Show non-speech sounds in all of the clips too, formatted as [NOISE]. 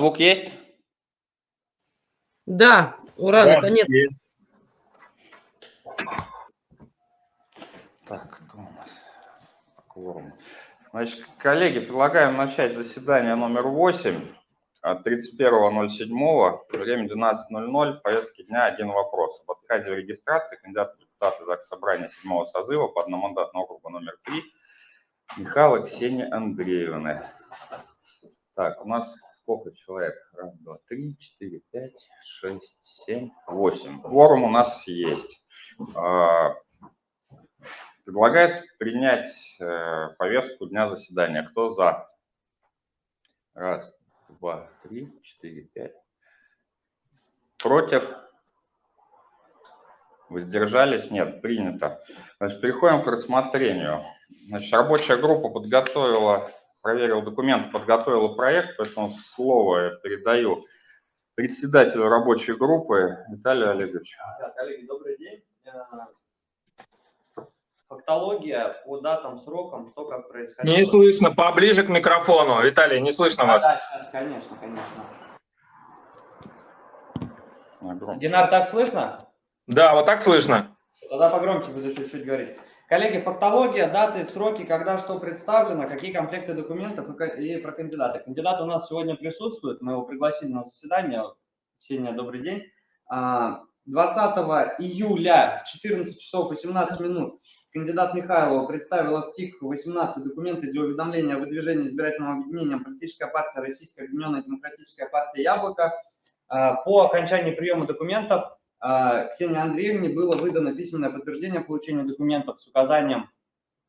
звук есть? Да, ура, Да, наконец. есть. Так, кто у нас? Кворум. Значит, коллеги, предлагаем начать заседание номер 8 от 31.07, время 12.00, повестки дня один вопрос. В отказе в регистрации кандидата в депутаты ЗАГС Собрания 7 созыва по одномандатному округу номер 3 Михаила Ксении Андреевны. Так, у нас сколько человек? Раз, два, три, четыре, пять, шесть, семь, восемь. Кворум у нас есть. А, Предлагается принять э, повестку дня заседания. Кто за? Раз, два, три, четыре, пять. Против? Воздержались? Нет, принято. Значит, переходим к рассмотрению. Значит, рабочая группа подготовила, проверила документы, подготовила проект, поэтому слово я передаю председателю рабочей группы Виталию Олеговичу. Да, коллеги, добрый день. Э, Фактология по датам, срокам, что как происходило. Не слышно, поближе к микрофону. Виталий, не слышно Да, вас. да, сейчас, конечно, конечно. Динар, так слышно? Да, вот так слышно. Тогда погромче буду чуть-чуть говорить. Коллеги, фактология, даты, сроки, когда что представлено, какие комплекты документов и про кандидата. Кандидат у нас сегодня присутствует, мы его пригласили на заседание. Ксения, добрый день. А, 20 июля, 14 часов 18 минут, кандидат Михайлова представила в ТИК 18 документы для уведомления о выдвижении избирательного объединения политическая партия Российская Объединенная Демократическая партия Яблоко. А, По окончании приема документов а, Ксении Андреевне было выдано письменное подтверждение получения документов с указанием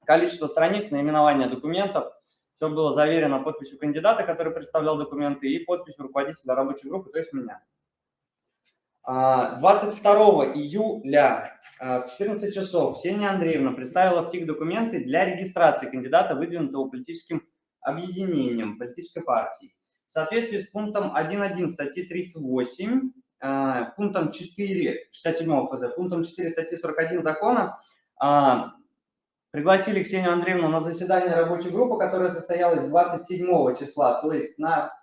количества страниц, наименования документов. Все было заверено подписью кандидата, который представлял документы, и подписью руководителя рабочей группы, то есть меня. А, 22 июля а, в 14 часов Ксения Андреевна представила в ТИК документы для регистрации кандидата, выдвинутого политическим объединением, политической партией. В соответствии с пунктом 1.1 статьи 38, э, пунктом 4, 67 ФЗ, пунктом 4 статьи 41 закона а, пригласили Ксению Андреевну на заседание рабочей группы, которая состоялась 27 числа, то есть на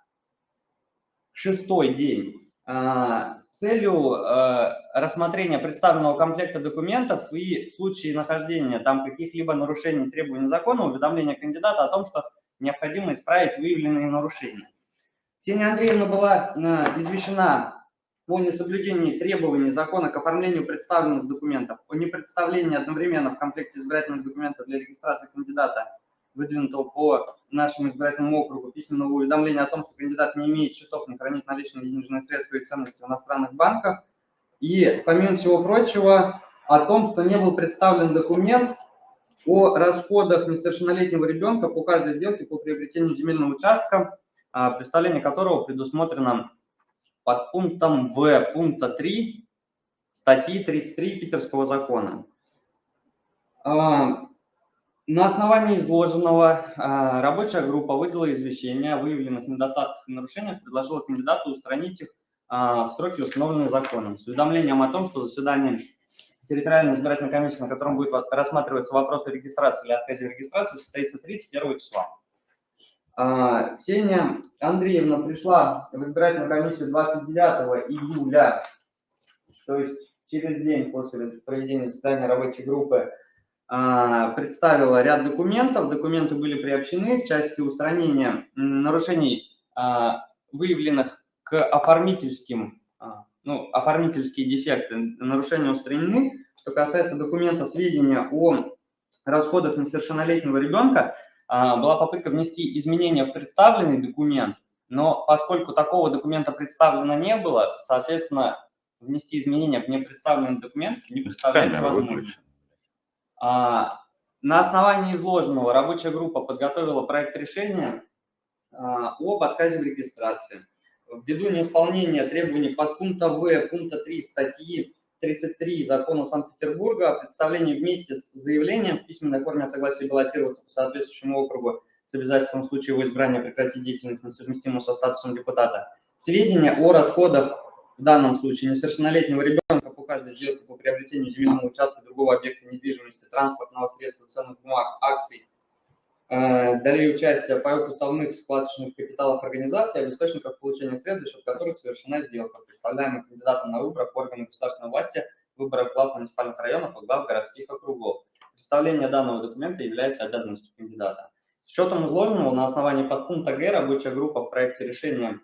шестой день, а, с целью э, рассмотрения представленного комплекта документов и в случае нахождения там каких-либо нарушений требований закона уведомления кандидата о том, что необходимо исправить выявленные нарушения. Ксения Андреевна была э, извещена о несоблюдении требований закона к оформлению представленных документов, о непредставлении одновременно в комплекте избирательных документов для регистрации кандидата, выдвинутого по нашему избирательному округу, письменного уведомления о том, что кандидат не имеет счетов, не хранит наличные денежные средства и ценности в иностранных банках. И, помимо всего прочего, о том, что не был представлен документ о расходах несовершеннолетнего ребенка по каждой сделке по приобретению земельного участка, а, представление которого предусмотрено под пунктом В пункта 3 статьи 33 Питерского закона. А, На основании изложенного а, рабочая группа выдала извещение о выявленных недостатках и нарушениях, предложила кандидату устранить их а, в сроки, установленные законом, с уведомлением о том, что заседание территориальной избирательной комиссии, на котором будет рассматриваться вопрос о регистрации или отказе регистрации, состоится 31 числа. А, Ксения Андреевна пришла в избирательную комиссию 29 июля, то есть через день после проведения заседания рабочей группы, а, представила ряд документов. Документы были приобщены в части устранения нарушений, а, выявленных к оформительским, ну, оформительские дефекты, нарушения устранены. Что касается документа сведения о расходах несовершеннолетнего ребенка, была попытка внести изменения в представленный документ, но поскольку такого документа представлено не было, соответственно, внести изменения в непредставленный документ не представляется возможным. А, На основании изложенного рабочая группа подготовила проект решения а, об отказе в регистрации. Ввиду неисполнения требований подпункта В пункта 3 статьи 33 закона Санкт-Петербурга о представлении вместе с заявлением в письменной форме о согласии баллотироваться по соответствующему округу с обязательством в случае его избрания прекратить деятельность, несовместимую со статусом депутата. Сведения о расходах в данном случае несовершеннолетнего ребенка по каждой сделке по приобретению земельного участка другого объекта недвижимости, транспортного средства, ценных бумаг, акций дали участие паев уставных складочных капиталов организации, об источниках получения средств, за счет которых совершена сделка, представляемых кандидатом на выборах органов государственной власти, выборах глав муниципальных районов и глав городских округов. Представление данного документа является обязанностью кандидата. С учетом изложенного на основании подпункта Г рабочая группа в проекте решения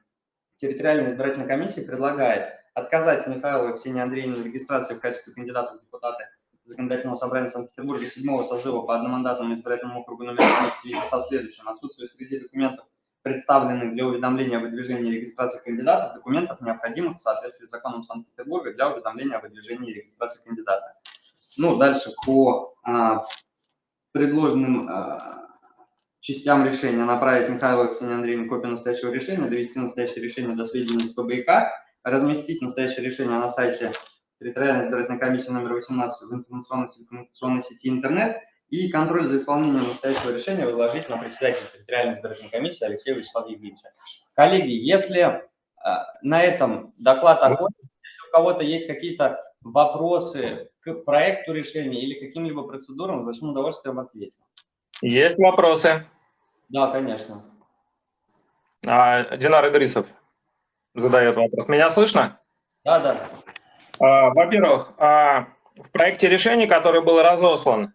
территориальной избирательной комиссии предлагает отказать Михайловой Ксении Андреевне в регистрации в качестве кандидата в депутаты Законодательного собрания Санкт-Петербурга седьмого созыва по одномандатному избирательному округу номер 3 в связи со следующим. Отсутствие среди документов, представленных для уведомления о выдвижении и регистрации кандидатов, документов, необходимых в соответствии с законом Санкт-Петербурга для уведомления о выдвижении и регистрации кандидата. Ну, дальше по а, предложенным а, частям решения направить Михаилу Ксении Андреевне копию настоящего решения, довести настоящее решение до сведения СПБИК, разместить настоящее решение на сайте территориальной избирательной комиссии номер 18 в информационной телекоммуникационной сети интернет и контроль за исполнением настоящего решения возложить на председателя территориальной избирательной комиссии Алексея Вячеслава Евгеньевича. Коллеги, если э, на этом доклад окончен, если у кого-то есть какие-то вопросы к проекту решения или каким-либо процедурам, с большим удовольствием отвечу. Есть вопросы? Да, конечно. А, Динар Идрисов задает вопрос. Меня слышно? Да, да. А, во-первых, а, в проекте решения, который был разослан,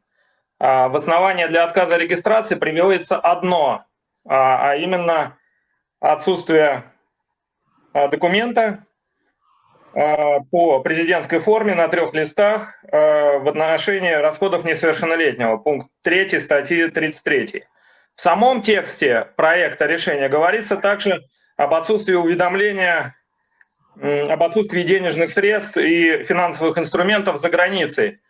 а, в основании для отказа регистрации приводится одно, а именно отсутствие документа по президентской форме на трех листах в отношении расходов несовершеннолетнего, пункт 3 статьи 33. В самом тексте проекта решения говорится также об отсутствии уведомления об отсутствии денежных средств и финансовых инструментов за границей.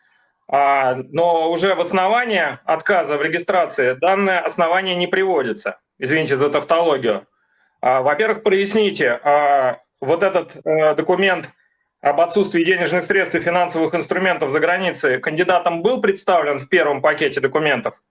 А, но уже в основании отказа в регистрации данное основание не приводится. Извините за тавтологию. А, во-первых, проясните, а, вот этот э, документ об отсутствии денежных средств и финансовых инструментов за границей кандидатом был представлен в первом пакете документов?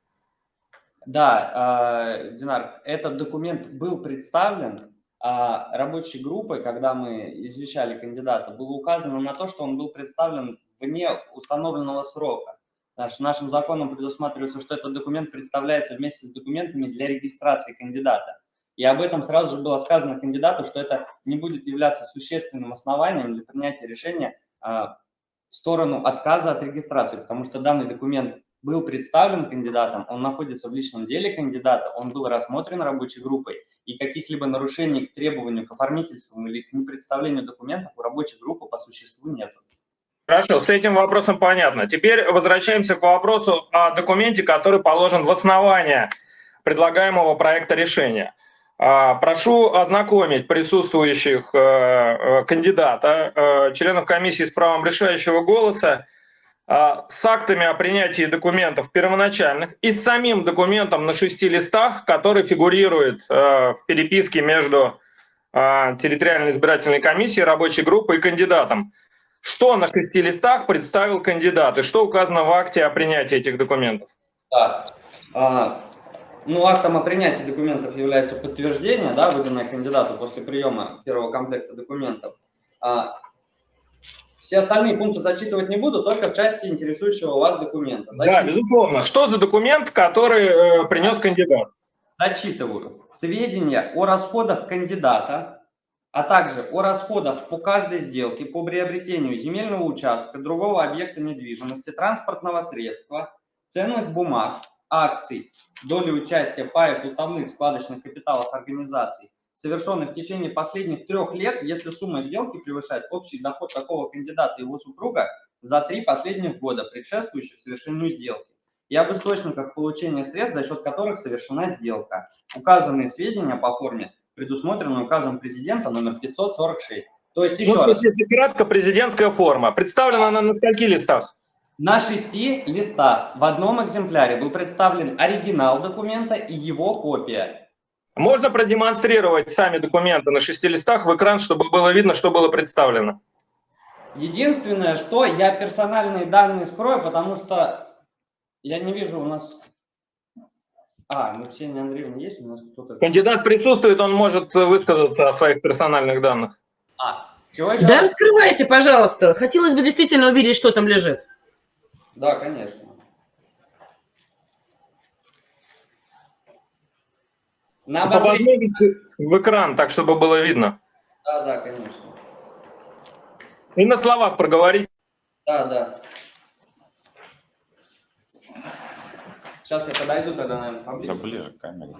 Да, Динар, этот документ был представлен, рабочей группой, когда мы извещали кандидата, было указано на то, что он был представлен вне установленного срока. Наш, нашим законом предусматривается, что этот документ представляется вместе с документами для регистрации кандидата. И об этом сразу же было сказано кандидату, что это не будет являться существенным основанием для принятия решения а, в сторону отказа от регистрации, потому что данный документ был представлен кандидатом, он находится в личном деле кандидата, он был рассмотрен рабочей группой, и каких-либо нарушений к требованию к оформительству или к непредставлению документов у рабочей группы по существу нет. Хорошо, с этим вопросом понятно. Теперь возвращаемся к вопросу о документе, который положен в основание предлагаемого проекта решения. А, прошу ознакомить присутствующих э, э, кандидата, э, членов комиссии с правом решающего голоса, с актами о принятии документов первоначальных и с самим документом на шести листах, который фигурирует а, в переписке между а, территориальной избирательной комиссией, рабочей группой и кандидатом. Что на шести листах представил кандидат и что указано в акте о принятии этих документов? Да. А, ну, актом о принятии документов является подтверждение, да, выданное кандидату после приема первого комплекта документов. А, все остальные пункты зачитывать не буду, только в части интересующего вас документа. Зачитываю. Да, безусловно. Что за документ, который э, принес кандидат? Зачитываю. Сведения о расходах кандидата, а также о расходах по каждой сделке по приобретению земельного участка, другого объекта недвижимости, транспортного средства, ценных бумаг, акций, доли участия паев уставных складочных капиталов организаций, совершенный в течение последних трех лет, если сумма сделки превышает общий доход такого кандидата и его супруга за три последних года, предшествующих совершению сделки, и об источниках получения средств, за счет которых совершена сделка. Указанные сведения по форме предусмотрены указом президента номер 546. То есть еще ну, раз. Если кратко, президентская форма. Представлена она на скольки листах? На шести листах в одном экземпляре был представлен оригинал документа и его копия. Можно продемонстрировать сами документы на шести листах в экран, чтобы было видно, что было представлено? Единственное, что я персональные данные скрою, потому что я не вижу у нас... А, ну Ксения Андреевна есть? У нас кто-то... Кандидат присутствует, он может высказаться о своих персональных данных. А, да, раскрывайте, пожалуйста. Хотелось бы действительно увидеть, что там лежит. Да, конечно. На По обозрение. возможности в экран, так чтобы было видно. Да, да, конечно. И на словах проговорить. Да, да. Сейчас я подойду тогда, наверное, Да поближе. ближе к камере.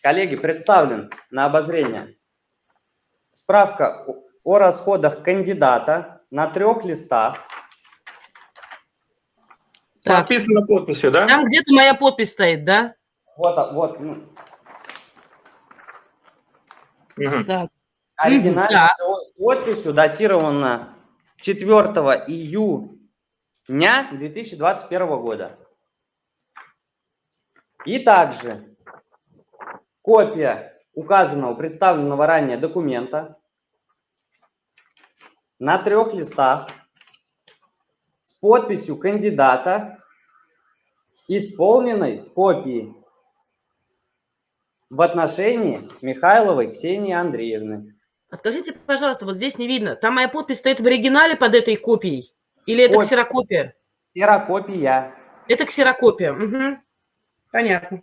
Коллеги, представлен на обозрение справка о расходах кандидата на трех листах. Так, Подписано подписью, да? там где-то моя подпись стоит, да? Вот, а- вот, Мгм. Так. оригинальной да. подписью датировано 4 июня 2021 года. И также копия указанного представленного ранее документа на трех листах подписью кандидата, исполненной в копии в отношении Михайловой Ксении Андреевны. А скажите, пожалуйста, вот здесь не видно. Там моя подпись стоит в оригинале под этой копией? Или это Ой. ксерокопия? Ксерокопия. Это ксерокопия. Мгм. Понятно.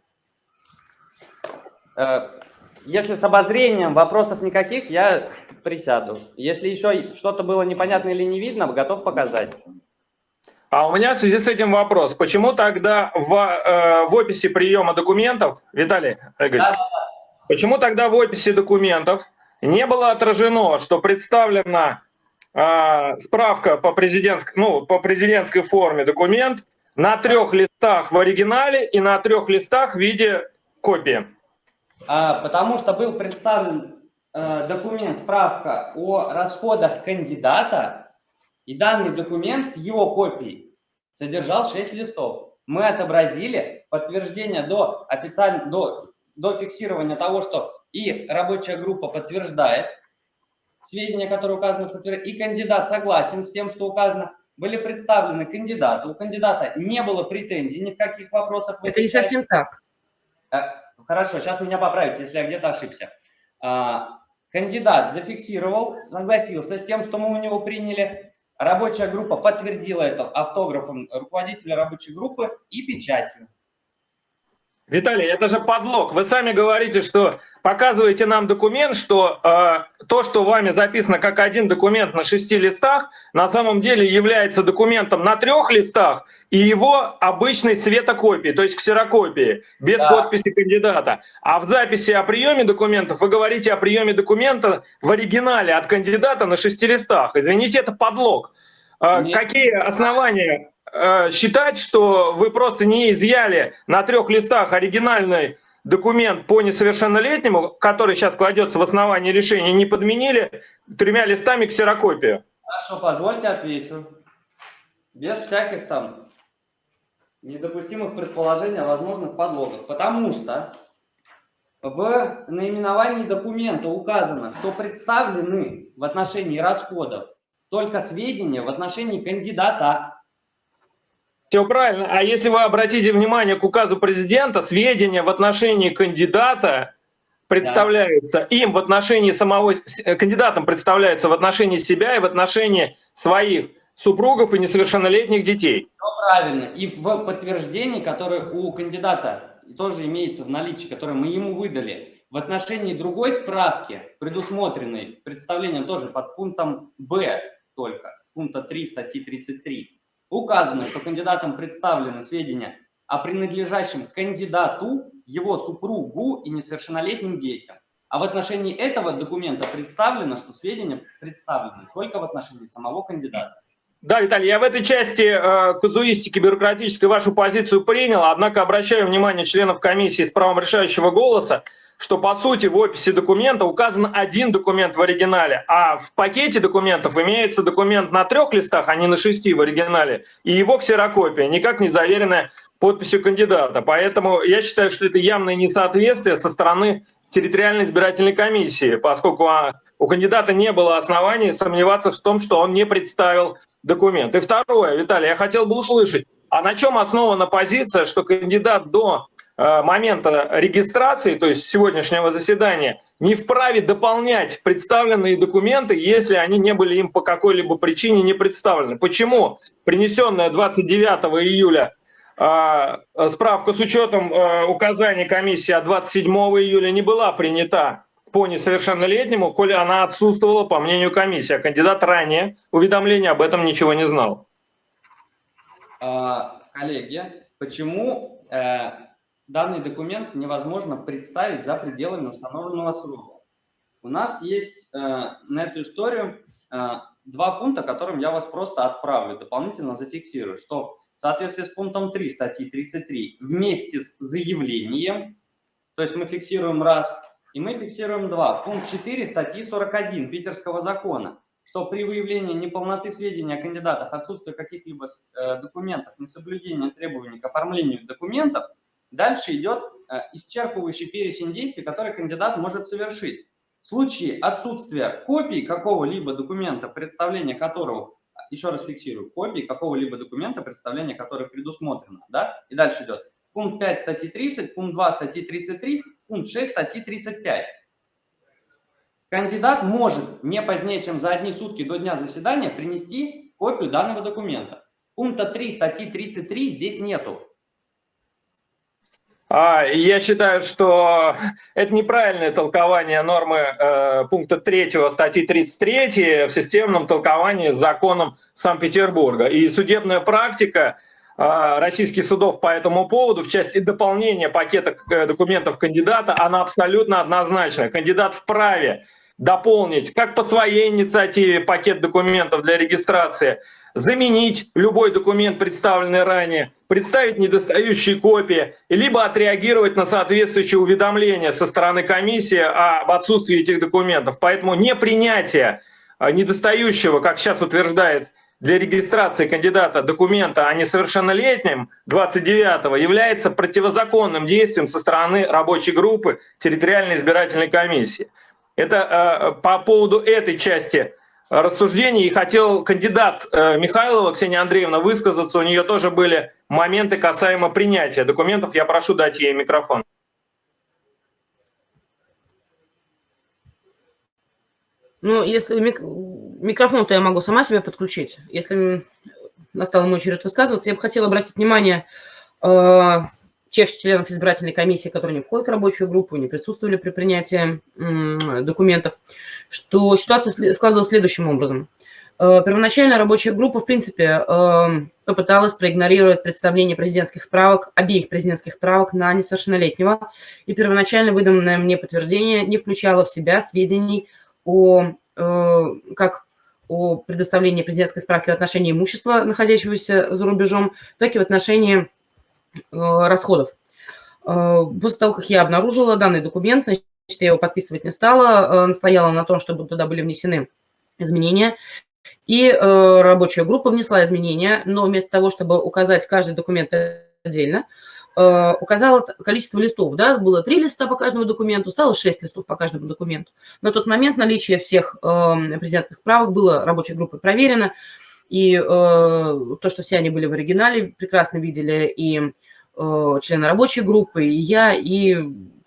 Э, Если с обозрением вопросов никаких, я присяду. Если еще что-то было непонятно или не видно, готов показать. А у меня в связи с этим вопрос. Почему тогда в, э, в описи приема документов, Виталий Игоревич, почему тогда в описи документов не было отражено, что представлена э, справка по, президентск, ну, по президентской форме документ на трех листах в оригинале и на трех листах в виде копии? А, потому что был представлен э, документ, справка о расходах кандидата, и данный документ с его копией содержал 6 листов. Мы отобразили подтверждение до, официально, до, до фиксирования того, что и рабочая группа подтверждает сведения, которые указаны в и кандидат согласен с тем, что указано. Были представлены кандидаты. У кандидата не было претензий ни в каких вопросах. Это не совсем так. Э, Хорошо, сейчас меня поправите, если я где-то ошибся. А, Кандидат зафиксировал, согласился с тем, что мы у него приняли. Рабочая группа подтвердила это автографом руководителя рабочей группы и печатью. Виталий, это же подлог. Вы сами говорите, что показываете нам документ, что э, то, что вами записано как один документ на шести листах, на самом деле является документом на трех листах и его обычной светокопии, то есть ксерокопии, без Да. подписи кандидата. А в записи о приеме документов вы говорите о приеме документа в оригинале от кандидата на шести листах. Извините, это подлог. Э, Нет. какие основания э, считать, что вы просто не изъяли на трех листах оригинальный документ по несовершеннолетнему, который сейчас кладется в основании решения, не подменили тремя листами ксерокопию? Хорошо, позвольте отвечу. Без всяких там недопустимых предположений о возможных подлогах. Потому что в наименовании документа указано, что представлены в отношении расходов только сведения в отношении кандидата. Все правильно. А если вы обратите внимание к указу президента, сведения в отношении кандидата представляются им в отношении самого, э, кандидатам представляются в отношении себя и в отношении своих супругов и несовершеннолетних детей. Все правильно. И в подтверждении, которое у кандидата тоже имеется в наличии, которое мы ему выдали, в отношении другой справки, предусмотренной представлением тоже под пунктом Б только, пункта 3 статьи 33, указано, что кандидатам представлены сведения о принадлежащем кандидату, его супругу и несовершеннолетним детям. А в отношении этого документа представлено, что сведения представлены только в отношении самого кандидата. Да, Виталий, я в этой части э, казуистики бюрократической вашу позицию принял, однако обращаю внимание членов комиссии с правом решающего голоса, что по сути в описи документа указан один документ в оригинале, а в пакете документов имеется документ на трех листах, а не на шести в оригинале, и его ксерокопия, никак не заверенная подписью кандидата. Поэтому я считаю, что это явное несоответствие со стороны территориальной избирательной комиссии, поскольку а, у кандидата не было оснований сомневаться в том, что он не представил документ. И второе, Виталий, я хотел бы услышать, а на чем основана позиция, что кандидат до э, момента регистрации, то есть сегодняшнего заседания, не вправе дополнять представленные документы, если они не были им по какой-либо причине не представлены? Почему принесенная 29 июля а, справка с учетом а, указаний комиссии от 27 июля не была принята по несовершеннолетнему, коли она отсутствовала по мнению комиссии, а кандидат ранее уведомления об этом ничего не знал. А, коллеги, почему э, данный документ невозможно представить за пределами установленного срока? У нас есть э, на эту историю э, два пункта, которым я вас просто отправлю, дополнительно зафиксирую, что в соответствии с пунктом 3 статьи 33 вместе с заявлением, то есть мы фиксируем раз, и мы фиксируем два. Пункт 4 статьи 41 Питерского закона, что при выявлении неполноты сведений о кандидатах, отсутствия каких-либо э, документов, несоблюдения требований к оформлению документов, дальше идет э, исчерпывающий перечень действий, которые кандидат может совершить. В случае отсутствия копий какого-либо документа, представление которого, еще раз фиксирую, копии какого-либо документа, представление которое предусмотрено, да, и дальше идет пункт 5 статьи 30, пункт 2 статьи 33, пункт 6 статьи 35. Кандидат может не позднее, чем за одни сутки до дня заседания принести копию данного документа. Пункта 3 статьи 33 здесь нету. А, я считаю, что это неправильное толкование нормы э, пункта 3 статьи 33 в системном толковании с законом Санкт-Петербурга. И судебная практика российских судов по этому поводу в части дополнения пакета э, документов кандидата, она абсолютно однозначная. Кандидат вправе дополнить как по своей инициативе пакет документов для регистрации, заменить любой документ, представленный ранее, представить недостающие копии, либо отреагировать на соответствующее уведомление со стороны комиссии об отсутствии этих документов. Поэтому непринятие а, недостающего, как сейчас утверждает для регистрации кандидата документа о несовершеннолетнем 29-го является противозаконным действием со стороны рабочей группы территориальной избирательной комиссии. Это э, по поводу этой части рассуждений. И хотел кандидат э, Михайлова, Ксения Андреевна, высказаться. У нее тоже были моменты касаемо принятия документов. Я прошу дать ей микрофон. Ну, если. Микрофон-то я могу сама себе подключить. Если настала мой очередь высказываться, я бы хотела обратить внимание э, тех членов избирательной комиссии, которые не входят в рабочую группу, не присутствовали при принятии документов, что ситуация складывалась следующим образом. Э, первоначально рабочая группа, в принципе, эм, попыталась проигнорировать представление президентских справок, обеих президентских справок на несовершеннолетнего, и первоначально выданное мне подтверждение не включало в себя сведений о, э, как о предоставлении президентской справки в отношении имущества, находящегося за рубежом, так и в отношении Э, расходов. Э, после того, как я обнаружила данный документ, значит, я его подписывать не стала, э, настояла на том, чтобы туда были внесены изменения. И рабочая группа внесла изменения, но вместо того, чтобы указать каждый документ отдельно, указала количество листов. Да? Было три листа по каждому документу, стало шесть листов по каждому документу. На тот момент наличие всех президентских справок было рабочей группой проверено. И э, то, что все они были в оригинале, прекрасно видели и э, члены рабочей группы, и я, и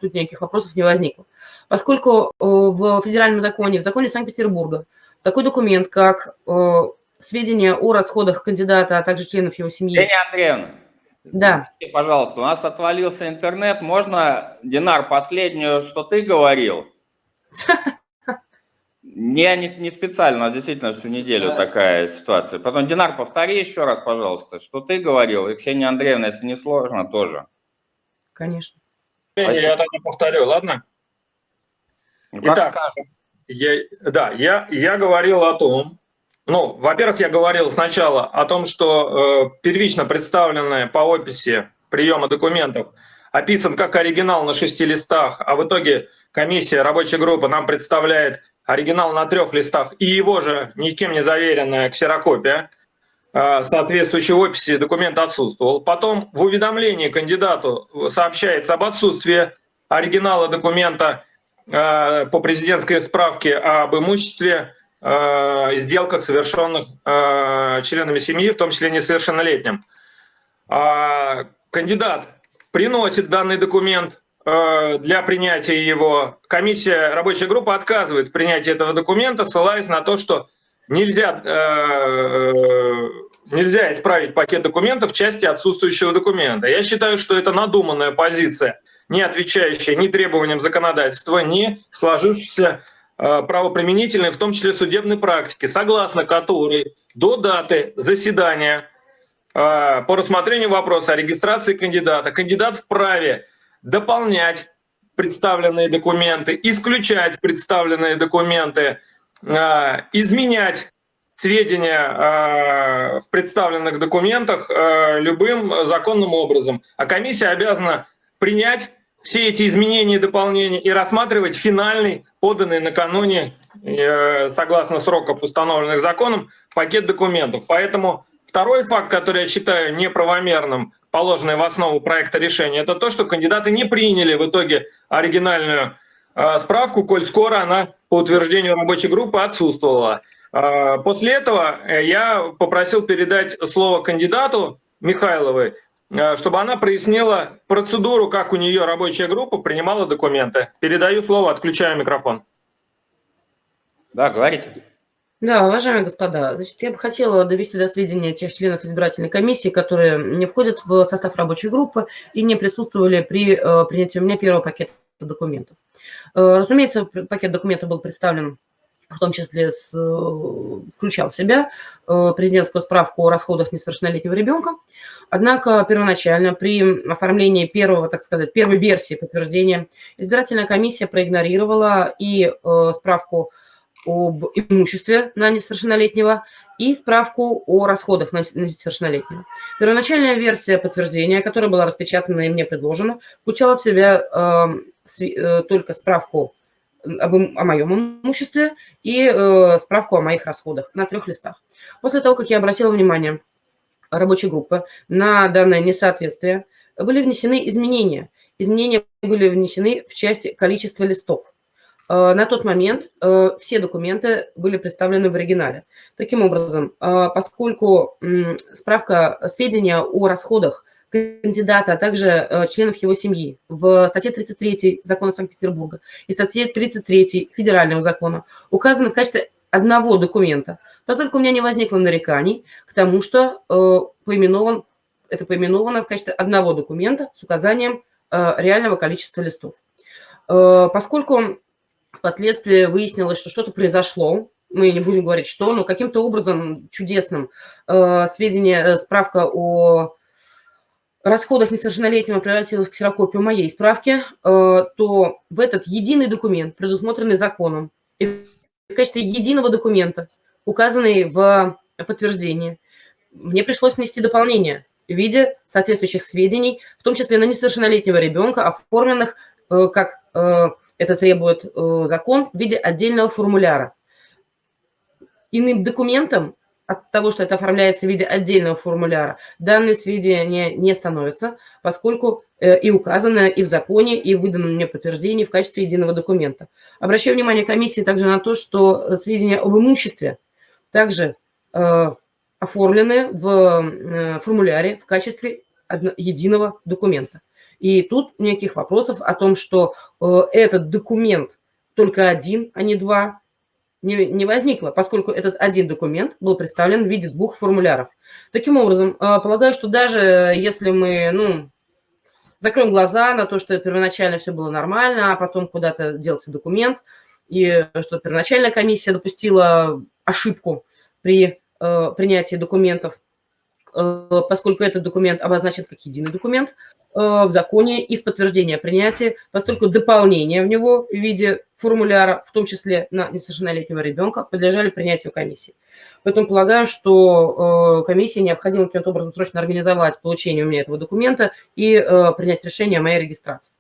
тут никаких вопросов не возникло. Поскольку э, в федеральном законе, в законе Санкт-Петербурга, такой документ, как э, сведения о расходах кандидата, а также членов его семьи. Евгения Андреевна, да. Пожалуйста, у нас отвалился интернет. Можно, Динар, последнюю, что ты говорил? [LAUGHS] Не, не, не специально, а действительно всю неделю такая ситуация. Потом, Динар, повтори еще раз, пожалуйста, что ты говорил. И Ксения Андреевна, если не сложно, тоже. Конечно. Спасибо. Я тогда повторю, ладно? Ну, Итак, я, да, я, я говорил о том, ну, во-первых, я говорил сначала о том, что э, первично представленная по описи приема документов описан как оригинал на шести листах, а в итоге комиссия, рабочая группа нам представляет оригинал на трех листах и его же никем не заверенная ксерокопия, а, соответствующей описи документа отсутствовал. Потом в уведомлении кандидату сообщается об отсутствии оригинала документа а, по президентской справке об имуществе сделках, совершенных членами семьи, в том числе несовершеннолетним. Кандидат приносит данный документ Э, для принятия его. Комиссия, рабочая группа отказывает в принятии этого документа, ссылаясь на то, что нельзя э, нельзя исправить пакет документов в части отсутствующего документа. Я считаю, что это надуманная позиция, не отвечающая ни требованиям законодательства, ни сложившейся э, правоприменительной, в том числе судебной практики, согласно которой до даты заседания э, по рассмотрению вопроса о регистрации кандидата кандидат вправе дополнять представленные документы, исключать представленные документы, а, изменять сведения в представленных документах любым законным образом. А комиссия обязана принять все эти изменения и дополнения и рассматривать финальный, поданный накануне, э, согласно сроков, установленных законом, пакет документов. Поэтому второй факт, который я считаю неправомерным, положенный в основу проекта решения, это то, что кандидаты не приняли в итоге оригинальную э, справку, коль скоро она по утверждению рабочей группы отсутствовала. Э, после этого я попросил передать слово кандидату Михайловой, чтобы она прояснила процедуру, как у нее рабочая группа принимала документы. Передаю слово, отключаю микрофон. Да, говорите. Да, уважаемые господа, значит, я бы хотела довести до сведения тех членов избирательной комиссии, которые не входят в состав рабочей группы и не присутствовали при э, принятии у меня первого пакета документов. Э, разумеется, пакет документов был представлен в том числе с, э, включал в себя э, президентскую справку о расходах несовершеннолетнего ребенка. Однако первоначально при оформлении первого, так сказать, первой версии подтверждения избирательная комиссия проигнорировала и э, справку об имуществе на несовершеннолетнего и справку о расходах на несовершеннолетнего. Первоначальная версия подтверждения, которая была распечатана и мне предложена, включала в себя э, э, только справку об, о моем имуществе и э, справку о моих расходах на трех листах. После того, как я обратила внимание рабочей группы на данное несоответствие, были внесены изменения. Изменения были внесены в части количества листов. Э, на тот момент э, все документы были представлены в оригинале. Таким образом, э, поскольку справка, сведения о расходах кандидата, а также членов его семьи в статье 33 Закона Санкт-Петербурга и статье 33 Федерального закона указаны в качестве одного документа, поскольку у меня не возникло нареканий к тому, что поименован, это поименовано в качестве одного документа с указанием реального количества листов. Поскольку Впоследствии выяснилось, что что-то произошло. Мы не будем говорить, что, но каким-то образом чудесным э, сведения, э, справка о расходах несовершеннолетнего превратилась в ксерокопию моей справки, э, то в этот единый документ, предусмотренный законом, и в качестве единого документа, указанный в подтверждении, мне пришлось внести дополнение в виде соответствующих сведений, в том числе на несовершеннолетнего ребенка, оформленных э, как э, это требует закон в виде отдельного формуляра. Иным документом от того, что это оформляется в виде отдельного формуляра, данные сведения не становятся, поскольку э, и указано и в законе, и в выданном мне подтверждении в качестве единого документа. Обращаю внимание комиссии также на то, что сведения об имуществе также э, оформлены в формуляре в качестве единого документа. И тут никаких вопросов о том, что э, этот документ только один, а не два, не, не возникло, поскольку этот один документ был представлен в виде двух формуляров. Таким образом, э, полагаю, что даже если мы ну, закроем глаза на то, что первоначально все было нормально, а потом куда-то делся документ, и что первоначальная комиссия допустила ошибку при э, принятии документов, поскольку этот документ обозначен как единый документ, Э, в законе и в подтверждение принятия, поскольку дополнения в него в виде формуляра, в том числе на несовершеннолетнего ребенка, подлежали принятию комиссии. Поэтому полагаю, что э, комиссии необходимо каким-то образом срочно организовать получение у меня этого документа и э, принять решение о моей регистрации.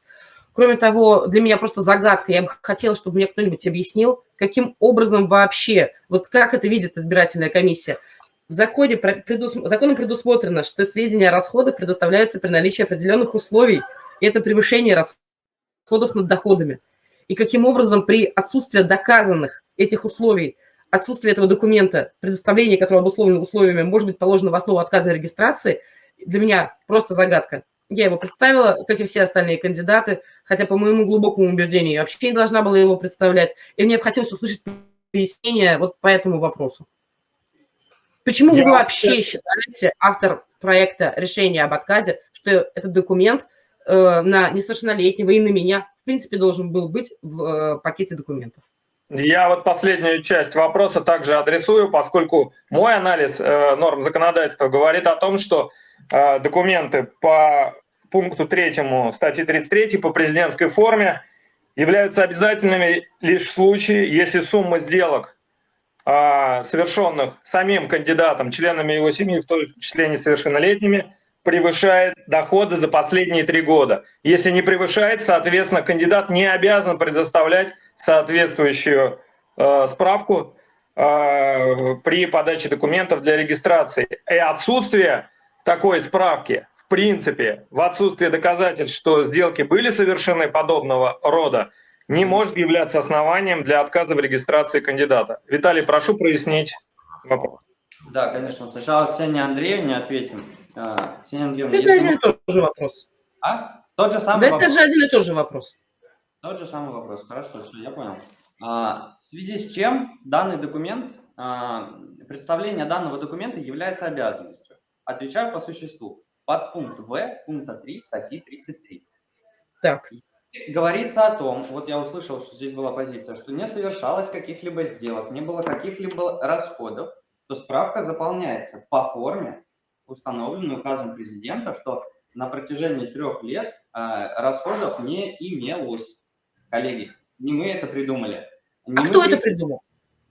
Кроме того, для меня просто загадка, я бы хотела, чтобы мне кто-нибудь объяснил, каким образом вообще, вот как это видит избирательная комиссия – в законе предус... законом предусмотрено, что сведения о расходах предоставляются при наличии определенных условий, и это превышение расходов над доходами. И каким образом при отсутствии доказанных этих условий, отсутствие этого документа, предоставление которого обусловлено условиями, может быть положено в основу отказа регистрации, для меня просто загадка. Я его представила, как и все остальные кандидаты, хотя по моему глубокому убеждению я вообще не должна была его представлять. И мне бы хотелось услышать пояснение вот по этому вопросу. Почему Я вы вообще- считаете, автор проекта решения об отказе, что этот документ э, на несовершеннолетнего и на меня, в принципе, должен был быть в э, пакете документов? Я вот последнюю часть вопроса также адресую, поскольку мой анализ э, норм законодательства говорит о том, что э, документы по пункту 3 статьи 33 по президентской форме являются обязательными лишь в случае, если сумма сделок, совершенных самим кандидатом, членами его семьи, в том числе несовершеннолетними, превышает доходы за последние три года. Если не превышает, соответственно, кандидат не обязан предоставлять соответствующую э, справку э, при подаче документов для регистрации. И отсутствие такой справки, в принципе, в отсутствие доказательств, что сделки были совершены подобного рода, не может являться основанием для отказа в регистрации кандидата. Виталий, прошу прояснить вопрос. Да, конечно. Сначала Ксения Андреевне ответим. А, Ксения Андреевна, Это один и тот же вопрос. А? Тот же самый Да это вопрос. же один и тот же вопрос. Тот же самый вопрос. Хорошо, все, я понял. А, в связи с чем данный документ, а, представление данного документа является обязанностью? Отвечаю по существу. Подпункт В пункта 3 статьи 33. Так, Говорится о том, вот я услышал, что здесь была позиция, что не совершалось каких-либо сделок, не было каких-либо расходов, то справка заполняется по форме, установленной указом президента, что на протяжении трех лет а, расходов не имелось. Коллеги, не мы это придумали. Не а кто при- это придумал?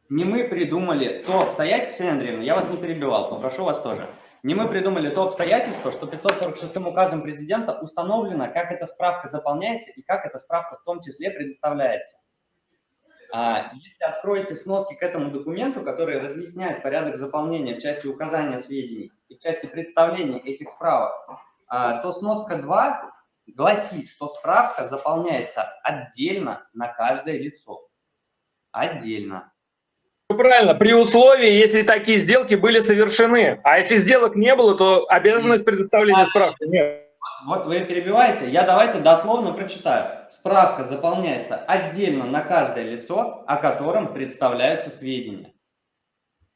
не мы придумали то обстоятельство, Ксения Андреевна, я вас не перебивал, попрошу вас тоже. Не мы придумали то обстоятельство, что 546 указом президента установлено, как эта справка заполняется и как эта справка в том числе предоставляется. А, Если откроете сноски к этому документу, который разъясняет порядок заполнения в части указания сведений и в части представления этих справок, а, то сноска 2 гласит, что справка заполняется отдельно на каждое лицо. Отдельно. Правильно, при условии, если такие сделки были совершены. А если сделок не было, то обязанность предоставления справки нет. Вот вы перебиваете, я давайте дословно прочитаю. Справка заполняется отдельно на каждое лицо, о котором представляются сведения.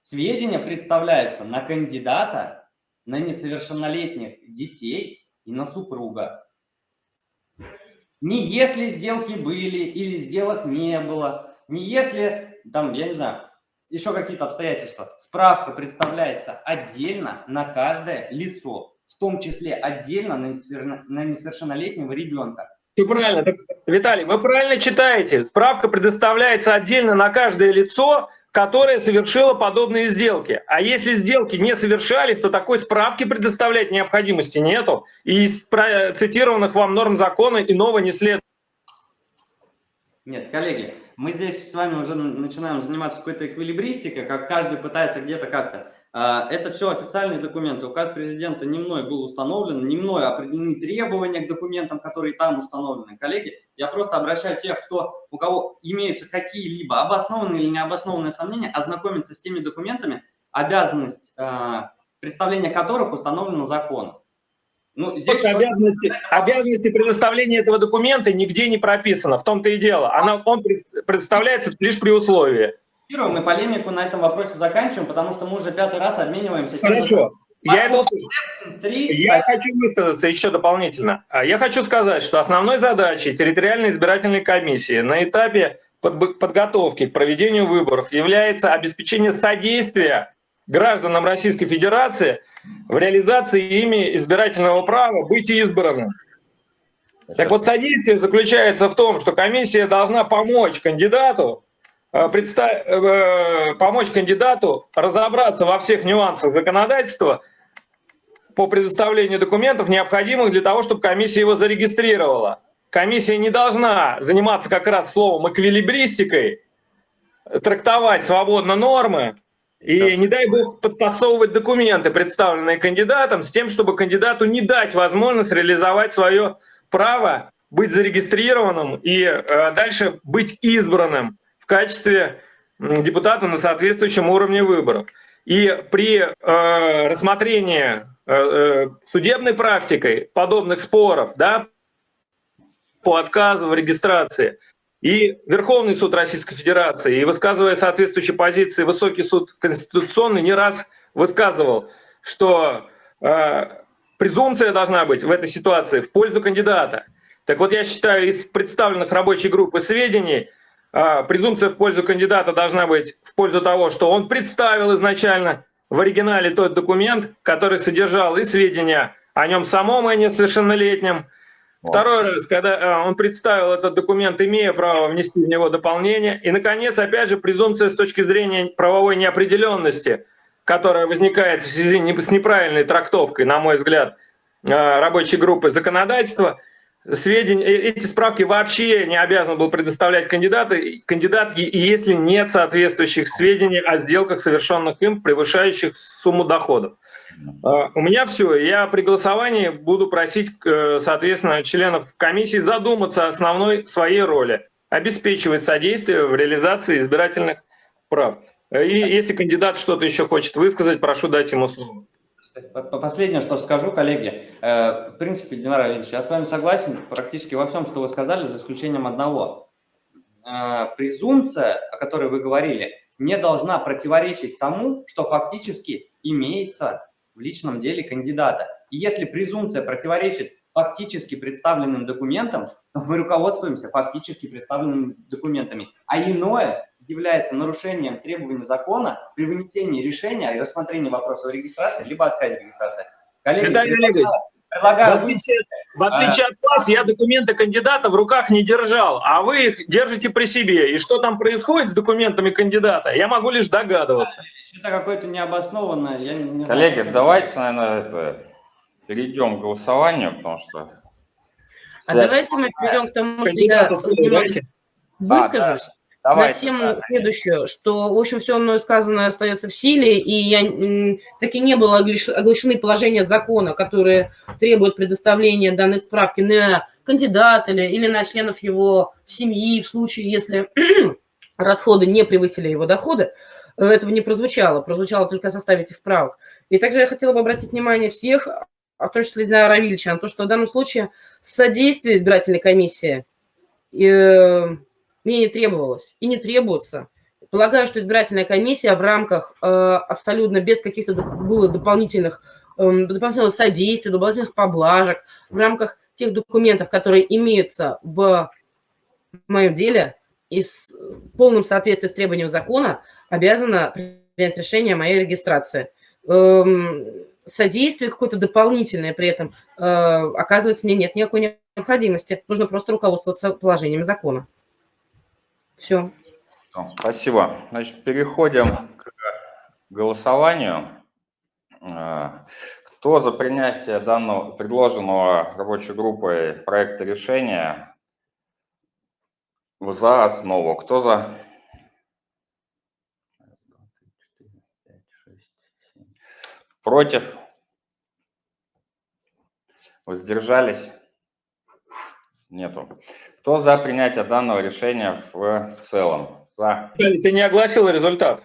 Сведения представляются на кандидата, на несовершеннолетних детей и на супруга. Не если сделки были или сделок не было, не если, там, я не знаю, еще какие-то обстоятельства. Справка представляется отдельно на каждое лицо, в том числе отдельно на несовершенно- на несовершеннолетнего ребенка. Все правильно. Так, Виталий, вы правильно читаете. Справка предоставляется отдельно на каждое лицо, которое совершило подобные сделки. А если сделки не совершались, то такой справки предоставлять необходимости нету. И из про- цитированных вам норм закона иного не следует. Нет, коллеги, мы здесь с вами уже начинаем заниматься какой-то эквилибристикой, как каждый пытается где-то как-то. А, Это все официальные документы. Указ президента не мной был установлен, не мной определены требования к документам, которые там установлены. Коллеги, я просто обращаю тех, кто, у кого имеются какие-либо обоснованные или необоснованные сомнения, ознакомиться с теми документами, обязанность а, представления которых установлена законом. Ну, здесь что- обязанности, обязанности предоставления этого документа нигде не прописано. В том-то и дело. Она, он пред- представляется лишь при условии. Мы полемику на этом вопросе заканчиваем, потому что мы уже пятый раз обмениваемся. Хорошо. Я это Три. Я хочу высказаться еще дополнительно. А Я хочу сказать, что основной задачей территориальной избирательной комиссии на этапе подготовки к проведению выборов является обеспечение содействия гражданам Российской Федерации в реализации ими избирательного права быть избранным. Так вот, содействие заключается в том, что комиссия должна помочь кандидату э, э, помочь кандидату разобраться во всех нюансах законодательства по предоставлению документов, необходимых для того, чтобы комиссия его зарегистрировала. Комиссия не должна заниматься как раз словом эквилибристикой, трактовать свободно нормы и, не дай бог, подтасовывать документы, представленные кандидатом, с тем, чтобы кандидату не дать возможность реализовать свое право быть зарегистрированным и э, дальше быть избранным в качестве депутата на соответствующем уровне выборов. И при э, рассмотрении э, э, судебной практикой подобных споров, да, по отказу в регистрации, и Верховный суд Российской Федерации, и высказывая соответствующие позиции Высокий суд Конституционный, не раз высказывал, что э, презумпция должна быть в этой ситуации в пользу кандидата. Так вот, я считаю, из представленных рабочей группы сведений, э, презумпция в пользу кандидата должна быть в пользу того, что он представил изначально в оригинале тот документ, который содержал и сведения о нем самом, и несовершеннолетнем. Второй раз, когда э, он представил этот документ, имея право внести в него дополнение. И, наконец, опять же, презумпция с точки зрения правовой неопределенности, которая возникает в связи с неправильной трактовкой, на мой взгляд, э, рабочей группы законодательства – сведения, э, эти справки вообще не обязан был предоставлять кандидаты, кандидат, если нет соответствующих сведений о сделках, совершенных им, превышающих сумму доходов. А, у меня все. Я при голосовании буду просить, э, соответственно, членов комиссии задуматься о основной своей роли, обеспечивать содействие в реализации избирательных прав. И если кандидат что-то еще хочет высказать, прошу дать ему слово. Последнее, что скажу, коллеги. Э, в принципе, Динар Ильич, я с вами согласен практически во всем, что вы сказали, за исключением одного. Э, презумпция, о которой вы говорили, не должна противоречить тому, что фактически имеется в личном деле кандидата. И если презумпция противоречит фактически представленным документам, то мы руководствуемся фактически представленными документами. А иное является нарушением требований закона при вынесении решения и рассмотрении вопроса о регистрации, либо отказе регистрации. Коллеги, Виталий Олегович, предлагаю... в отличие, в отличие а... от вас, я документы кандидата в руках не держал, а вы их держите при себе. И что там происходит с документами кандидата, я могу лишь догадываться. Это какое-то необоснованное... Я не Коллеги, знаю, давайте, наверное, это, перейдем к голосованию, потому что... А давайте мы перейдем к тому, что я выскажусь. А, да. Давайте, на тему да, следующую, что, в общем, все мною сказанное остается в силе, и я, таки не было оглашены положения закона, которые требуют предоставления данной справки на кандидата или, или на членов его семьи в случае, если [CLEARS THROAT] расходы не превысили его доходы. Этого не прозвучало, прозвучало только составить их справок. И также я хотела бы обратить внимание всех, а в том числе для Равильевича, на то, что в данном случае содействие избирательной комиссии э, мне не требовалось и не требуется. Полагаю, что избирательная комиссия в рамках э, абсолютно без каких-то было дополнительных, э, дополнительного содействия, дополнительных поблажек, в рамках тех документов, которые имеются в моем деле и с полным соответствием с требованиям закона, обязана принять решение о моей регистрации. Эм, содействие какое-то дополнительное при этом э, оказывается мне нет никакой необходимости. Нужно просто руководствоваться положением закона. Все. Спасибо. Значит, переходим к голосованию. А, кто за принятие данного предложенного рабочей группой проекта решения за основу? Кто за? Против? Воздержались? Нету. Кто за принятие данного решения в целом? За. Ты не огласил результат.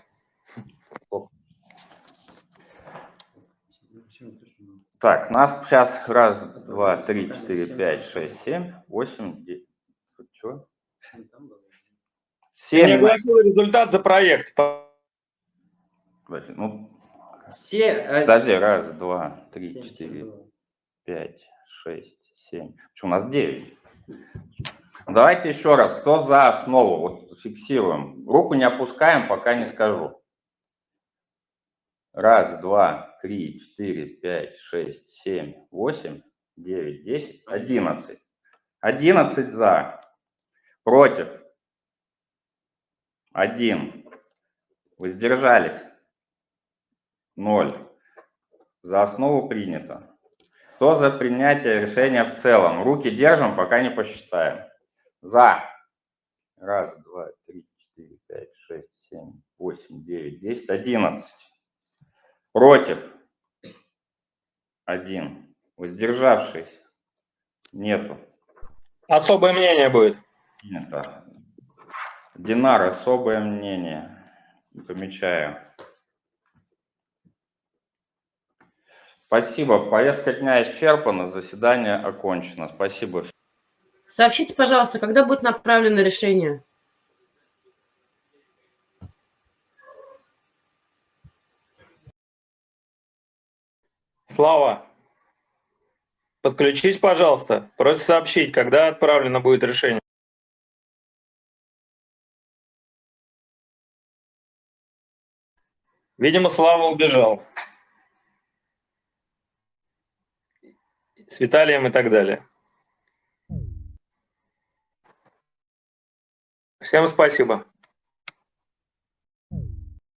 Так, нас сейчас раз, два, три, четыре, пять, шесть, семь, восемь, девять. Что? Семь. Ты не огласил результат за проект. Ну, Все... Подожди, раз, два, три, четыре, пять, шесть, семь. Почему у нас девять? Давайте еще раз, кто за основу? Вот фиксируем. Руку не опускаем, пока не скажу. Раз, два, три, четыре, пять, шесть, семь, восемь, девять, десять, одиннадцать. Одиннадцать за. Против. Один. Воздержались. Ноль. За основу принято. Кто за принятие решения в целом? Руки держим, пока не посчитаем. За. Раз, два, три, четыре, пять, шесть, семь, восемь, девять, десять, одиннадцать. Против. Один. Воздержавшись. Нету. Особое мнение будет. Нет. Динар, особое мнение. Помечаю. Спасибо. Повестка дня исчерпана, заседание окончено. Спасибо. Сообщите, пожалуйста, когда будет направлено решение? Слава, подключись, пожалуйста. Просит сообщить, когда отправлено будет решение. Видимо, Слава убежал. С Виталием и так далее. Всем спасибо.